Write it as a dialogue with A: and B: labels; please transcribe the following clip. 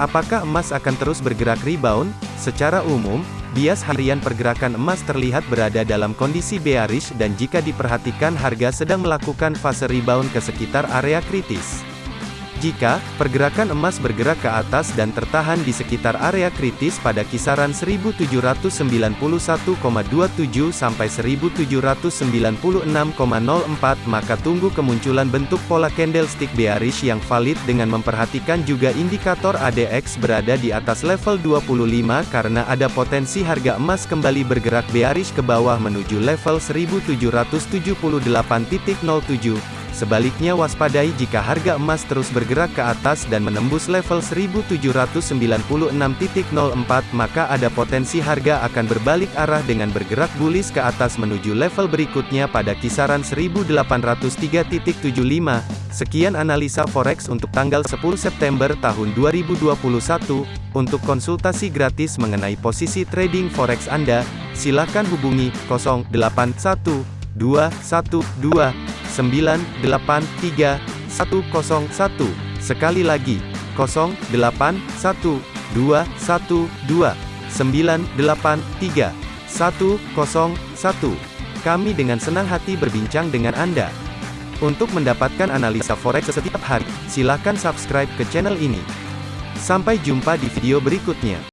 A: Apakah emas akan terus bergerak rebound? Secara umum, bias harian pergerakan emas terlihat berada dalam kondisi bearish dan jika diperhatikan harga sedang melakukan fase rebound ke sekitar area kritis. Jika pergerakan emas bergerak ke atas dan tertahan di sekitar area kritis pada kisaran 1791,27 sampai 1796,04 maka tunggu kemunculan bentuk pola candlestick bearish yang valid dengan memperhatikan juga indikator ADX berada di atas level 25 karena ada potensi harga emas kembali bergerak bearish ke bawah menuju level 1778.07 Sebaliknya waspadai jika harga emas terus bergerak ke atas dan menembus level 1796.04 maka ada potensi harga akan berbalik arah dengan bergerak bullish ke atas menuju level berikutnya pada kisaran 1803.75. Sekian analisa forex untuk tanggal 10 September tahun 2021. Untuk konsultasi gratis mengenai posisi trading forex Anda, silakan hubungi 081212 983 101. Sekali lagi, 081212 983 101. Kami dengan senang hati berbincang dengan Anda. Untuk mendapatkan analisa forex setiap hari, silakan subscribe ke channel ini. Sampai jumpa di video berikutnya.